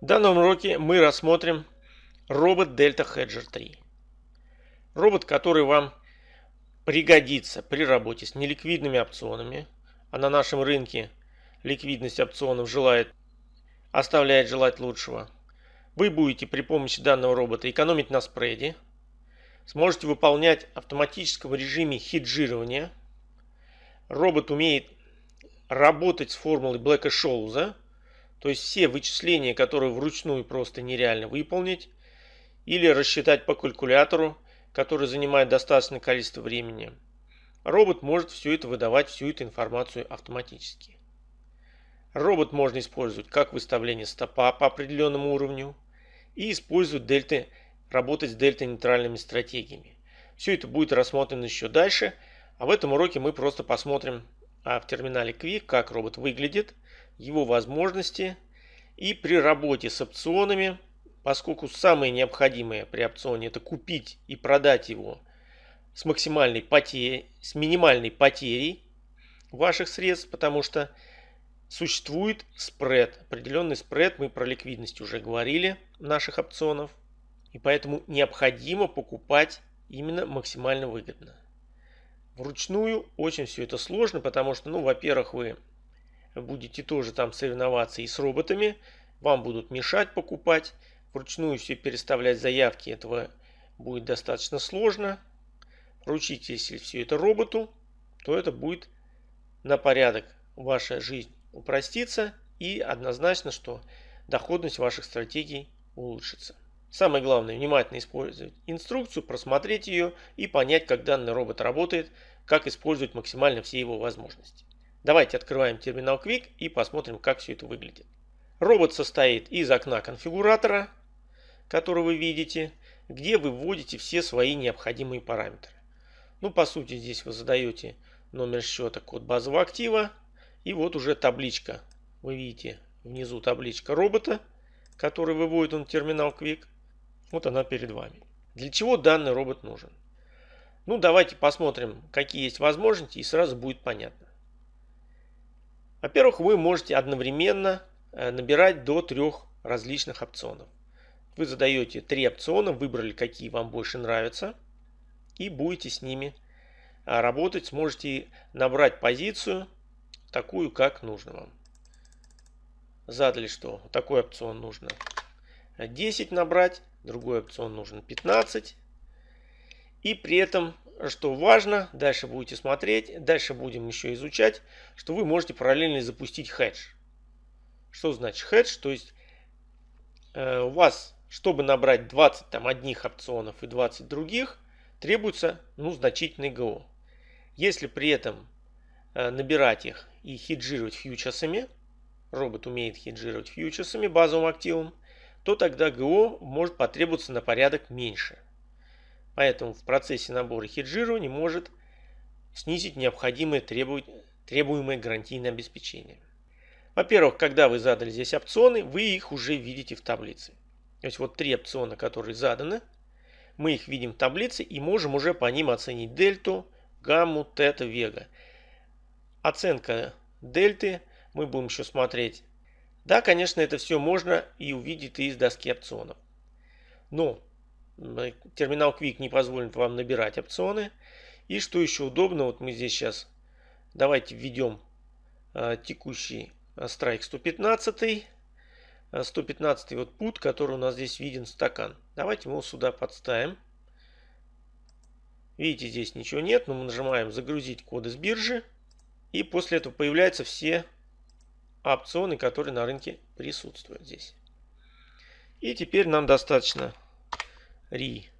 В данном уроке мы рассмотрим робот Delta Hedger 3. Робот, который вам пригодится при работе с неликвидными опционами, а на нашем рынке ликвидность опционов желает, оставляет желать лучшего. Вы будете при помощи данного робота экономить на спреде, сможете выполнять в автоматическом режиме хеджирования. Робот умеет работать с формулой Блэка-Шоуза, то есть все вычисления, которые вручную просто нереально выполнить, или рассчитать по калькулятору, который занимает достаточное количество времени, робот может все это выдавать, всю эту информацию автоматически. Робот можно использовать как выставление стопа по определенному уровню и использовать дельты, работать с дельта-нейтральными стратегиями. Все это будет рассмотрено еще дальше, а в этом уроке мы просто посмотрим а в терминале Quick, как робот выглядит, его возможности и при работе с опционами, поскольку самое необходимое при опционе это купить и продать его с максимальной потерей, с минимальной потерей ваших средств, потому что существует спред, определенный спред, мы про ликвидность уже говорили наших опционов, и поэтому необходимо покупать именно максимально выгодно. Вручную очень все это сложно, потому что, ну, во-первых, вы будете тоже там соревноваться и с роботами, вам будут мешать покупать, вручную все переставлять заявки, этого будет достаточно сложно. Поручите, если все это роботу, то это будет на порядок ваша жизнь упростится и однозначно, что доходность ваших стратегий улучшится. Самое главное, внимательно использовать инструкцию, просмотреть ее и понять, как данный робот работает, как использовать максимально все его возможности. Давайте открываем терминал Quick и посмотрим, как все это выглядит. Робот состоит из окна конфигуратора, который вы видите, где вы вводите все свои необходимые параметры. Ну, по сути, здесь вы задаете номер счета, код базового актива, и вот уже табличка. Вы видите внизу табличка робота, который выводит он терминал Quick. Вот она перед вами. Для чего данный робот нужен? Ну, давайте посмотрим, какие есть возможности, и сразу будет понятно. Во-первых, вы можете одновременно э, набирать до трех различных опционов. Вы задаете три опциона, выбрали, какие вам больше нравятся, и будете с ними э, работать. Сможете набрать позицию такую, как нужно вам. Задали, что такой опцион нужно 10 набрать, другой опцион нужен 15. И при этом что важно, дальше будете смотреть, дальше будем еще изучать, что вы можете параллельно запустить хедж. Что значит хедж? То есть э, у вас, чтобы набрать 20 там, одних опционов и 20 других, требуется ну, значительный ГО. Если при этом э, набирать их и хеджировать фьючерсами, робот умеет хеджировать фьючерсами, базовым активом, то тогда ГО может потребоваться на порядок меньше – Поэтому в процессе набора хеджирования может снизить необходимое требуемое гарантийное обеспечение. Во-первых, когда вы задали здесь опционы, вы их уже видите в таблице. То есть вот три опциона, которые заданы, мы их видим в таблице и можем уже по ним оценить дельту, гамму, тета, вега. Оценка дельты мы будем еще смотреть. Да, конечно, это все можно и увидеть из доски опционов. Но терминал Quick не позволит вам набирать опционы. И что еще удобно, вот мы здесь сейчас давайте введем а, текущий страйк 115. 115 вот путь, который у нас здесь виден стакан. Давайте мы его сюда подставим. Видите, здесь ничего нет, но мы нажимаем загрузить коды с биржи. И после этого появляются все опционы, которые на рынке присутствуют здесь. И теперь нам достаточно ри.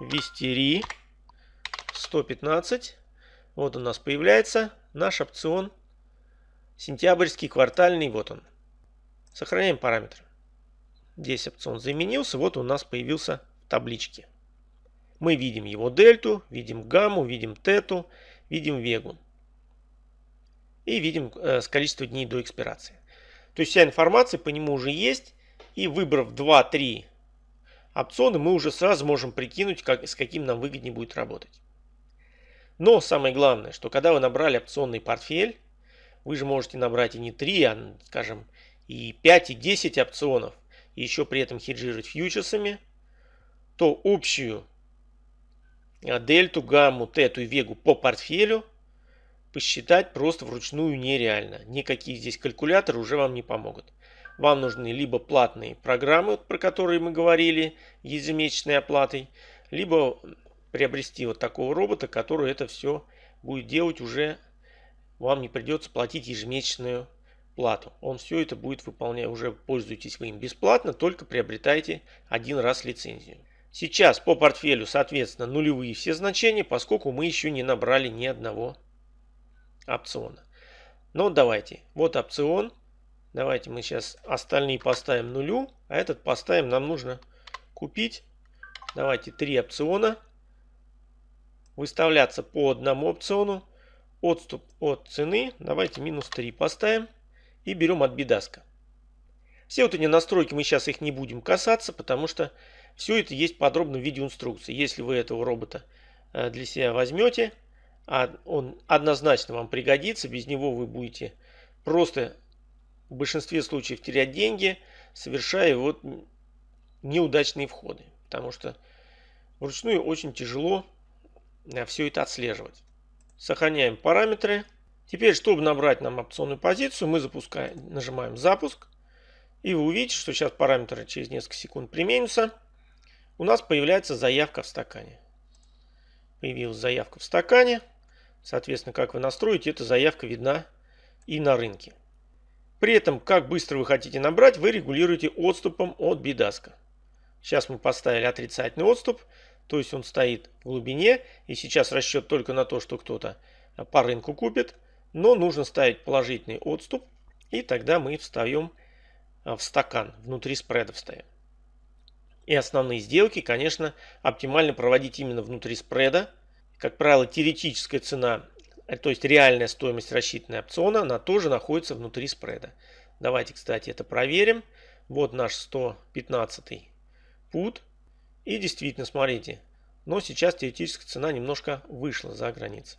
Ввести ри 115. Вот у нас появляется наш опцион сентябрьский квартальный. Вот он. Сохраняем параметр. Здесь опцион заменился. Вот у нас появился в табличке. Мы видим его дельту, видим гамму, видим тету, видим вегу. И видим э, с количества дней до экспирации. То есть вся информация по нему уже есть. И выбрав 2-3 опционы, мы уже сразу можем прикинуть, как, с каким нам выгоднее будет работать. Но самое главное, что когда вы набрали опционный портфель, вы же можете набрать и не 3, а, скажем, и 5, и 10 опционов, и еще при этом хеджировать фьючерсами, то общую а, дельту, гамму, тету и вегу по портфелю посчитать просто вручную нереально. Никакие здесь калькуляторы уже вам не помогут. Вам нужны либо платные программы, про которые мы говорили, ежемесячной оплатой, либо приобрести вот такого робота, который это все будет делать уже, вам не придется платить ежемесячную плату. Он все это будет выполнять, уже пользуетесь вы им бесплатно, только приобретайте один раз лицензию. Сейчас по портфелю, соответственно, нулевые все значения, поскольку мы еще не набрали ни одного опциона. Но давайте, вот опцион. Давайте мы сейчас остальные поставим нулю, а этот поставим, нам нужно купить. Давайте три опциона. Выставляться по одному опциону. Отступ от цены, давайте минус 3 поставим. И берем от бидаска. Все вот эти настройки мы сейчас их не будем касаться, потому что все это есть подробно в видеоинструкции. Если вы этого робота э, для себя возьмете, а он однозначно вам пригодится, без него вы будете просто в большинстве случаев терять деньги, совершая вот неудачные входы. Потому что вручную очень тяжело э, все это отслеживать. Сохраняем параметры. Теперь, чтобы набрать нам опционную позицию, мы запускаем, нажимаем запуск. И вы увидите, что сейчас параметры через несколько секунд применятся у нас появляется заявка в стакане. Появилась заявка в стакане. Соответственно, как вы настроите, эта заявка видна и на рынке. При этом, как быстро вы хотите набрать, вы регулируете отступом от бидаска. Сейчас мы поставили отрицательный отступ, то есть он стоит в глубине, и сейчас расчет только на то, что кто-то по рынку купит, но нужно ставить положительный отступ, и тогда мы встаем в стакан, внутри спреда встаем. И основные сделки, конечно, оптимально проводить именно внутри спреда. Как правило, теоретическая цена, то есть реальная стоимость рассчитанной опциона, она тоже находится внутри спреда. Давайте, кстати, это проверим. Вот наш 115 пут. И действительно, смотрите, но сейчас теоретическая цена немножко вышла за границу.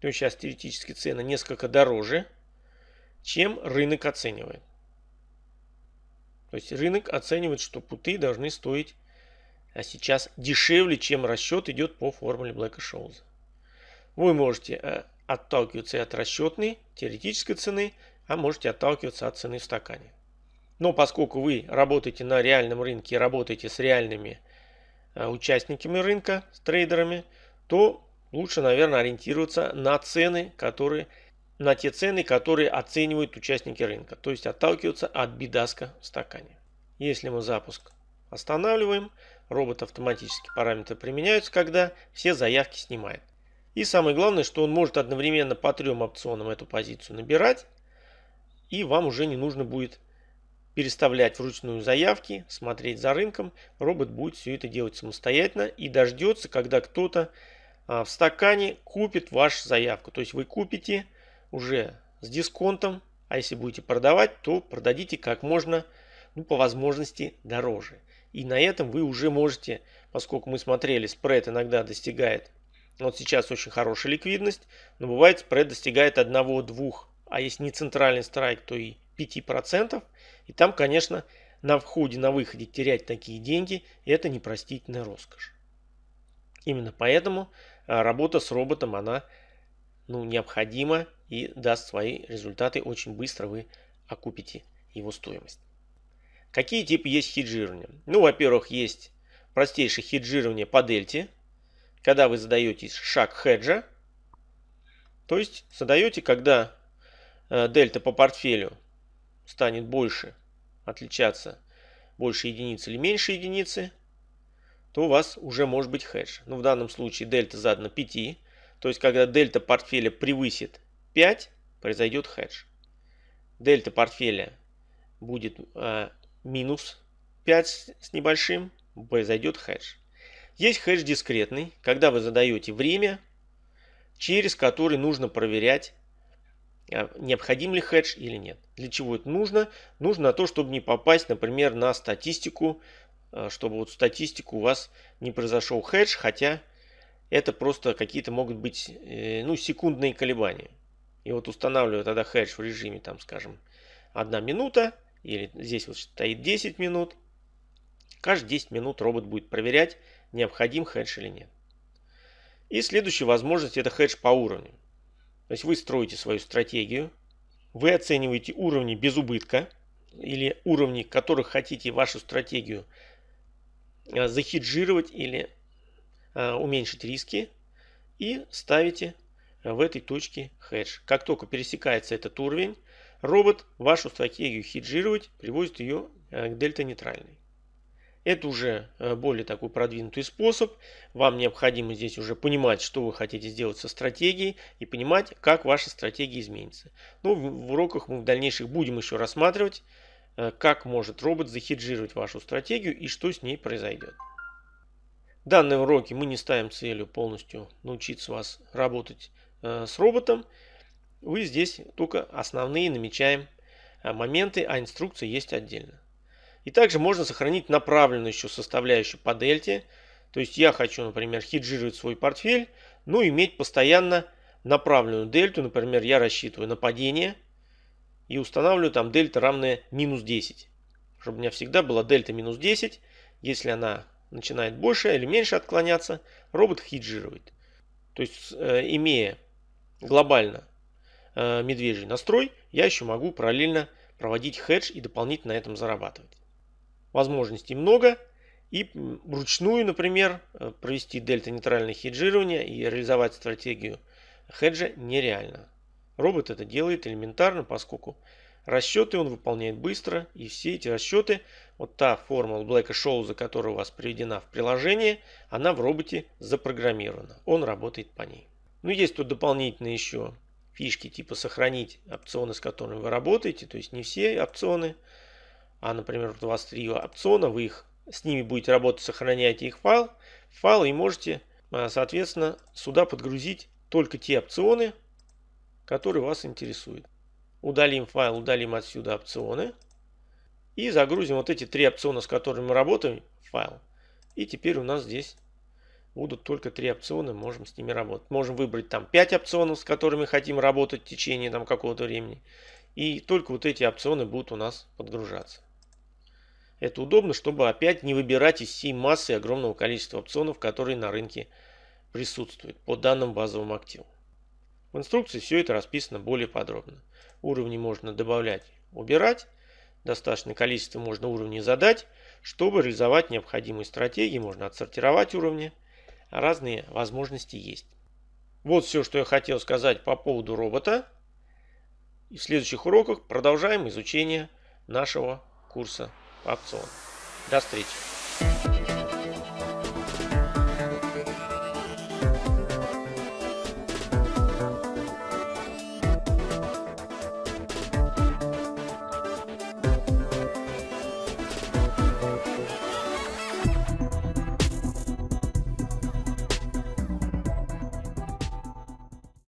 То есть сейчас теоретически цена несколько дороже, чем рынок оценивает. То есть рынок оценивает, что путы должны стоить а сейчас дешевле, чем расчет идет по формуле Блэка Шоуза. Вы можете э, отталкиваться от расчетной, теоретической цены, а можете отталкиваться от цены в стакане. Но поскольку вы работаете на реальном рынке, работаете с реальными э, участниками рынка, с трейдерами, то лучше, наверное, ориентироваться на цены, которые на те цены, которые оценивают участники рынка, то есть отталкиваться от бидаска в стакане. Если мы запуск останавливаем, робот автоматически параметры применяются, когда все заявки снимает. И самое главное, что он может одновременно по трем опционам эту позицию набирать, и вам уже не нужно будет переставлять вручную заявки, смотреть за рынком. Робот будет все это делать самостоятельно и дождется, когда кто-то а, в стакане купит вашу заявку. То есть вы купите уже с дисконтом, а если будете продавать, то продадите как можно, ну, по возможности дороже. И на этом вы уже можете, поскольку мы смотрели, спред иногда достигает, вот сейчас очень хорошая ликвидность, но бывает спред достигает 1-2, а если не центральный страйк, то и 5%. И там, конечно, на входе, на выходе терять такие деньги, это непростительная роскошь. Именно поэтому а, работа с роботом, она ну, необходима и даст свои результаты. Очень быстро вы окупите его стоимость. Какие типы есть хеджирования? Ну, во-первых, есть простейшее хеджирование по дельте, когда вы задаете шаг хеджа. То есть задаете, когда э, дельта по портфелю станет больше, отличаться больше единицы или меньше единицы, то у вас уже может быть хедж. Ну, в данном случае дельта задана 5, то есть когда дельта портфеля превысит 5 произойдет хедж. Дельта портфеля будет э, минус 5 с небольшим, произойдет хедж. Есть хедж дискретный, когда вы задаете время, через который нужно проверять, э, необходим ли хедж или нет. Для чего это нужно? Нужно то, чтобы не попасть, например, на статистику, э, чтобы вот статистику у вас не произошел хедж, хотя это просто какие-то могут быть э, ну, секундные колебания. И вот устанавливаю тогда хедж в режиме, там, скажем, 1 минута, или здесь вот стоит 10 минут. Каждые 10 минут робот будет проверять, необходим хедж или нет. И следующая возможность это хедж по уровню. То есть вы строите свою стратегию, вы оцениваете уровни без убытка или уровни, которых хотите вашу стратегию э, захеджировать или э, уменьшить риски и ставите в этой точке хедж. Как только пересекается этот уровень, робот вашу стратегию хеджировать приводит ее э, к дельта нейтральной. Это уже э, более такой продвинутый способ. Вам необходимо здесь уже понимать, что вы хотите сделать со стратегией и понимать, как ваша стратегия изменится. Ну, в уроках мы в дальнейших будем еще рассматривать, э, как может робот захеджировать вашу стратегию и что с ней произойдет. В данном уроке мы не ставим целью полностью научиться вас работать э, с роботом. Вы здесь только основные намечаем моменты, а инструкция есть отдельно. И также можно сохранить направленную еще составляющую по дельте. То есть я хочу, например, хеджировать свой портфель, но иметь постоянно направленную дельту. Например, я рассчитываю на падение и устанавливаю там дельта равная минус 10. Чтобы у меня всегда была дельта минус 10. Если она начинает больше или меньше отклоняться, робот хеджирует. То есть, э, имея глобально э, медвежий настрой, я еще могу параллельно проводить хедж и дополнительно на этом зарабатывать возможностей много. И вручную, например, э, провести дельта-нейтральное хеджирование и реализовать стратегию хеджа нереально. Робот это делает элементарно, поскольку расчеты он выполняет быстро. И все эти расчеты, вот та формула Блэка Шоуза, которая у вас приведена в приложении, она в роботе запрограммирована. Он работает по ней. Ну, есть тут дополнительные еще фишки, типа сохранить опционы, с которыми вы работаете. То есть не все опционы а, например, у вас три опциона, вы их с ними будете работать, сохраняете их файл, файл и можете, а, соответственно, сюда подгрузить только те опционы, которые вас интересуют. Удалим файл, удалим отсюда опционы. И загрузим вот эти три опциона, с которыми мы работаем, файл. И теперь у нас здесь будут только три опциона, можем с ними работать. Можем выбрать там 5 опционов, с которыми хотим работать в течение там какого-то времени. И только вот эти опционы будут у нас подгружаться. Это удобно, чтобы опять не выбирать из всей массы огромного количества опционов, которые на рынке присутствуют по данным базовым активам. В инструкции все это расписано более подробно. Уровни можно добавлять, убирать. Достаточное количество можно уровней задать. Чтобы реализовать необходимые стратегии, можно отсортировать уровни. Разные возможности есть. Вот все, что я хотел сказать по поводу робота. И в следующих уроках продолжаем изучение нашего курса опцион. До встречи!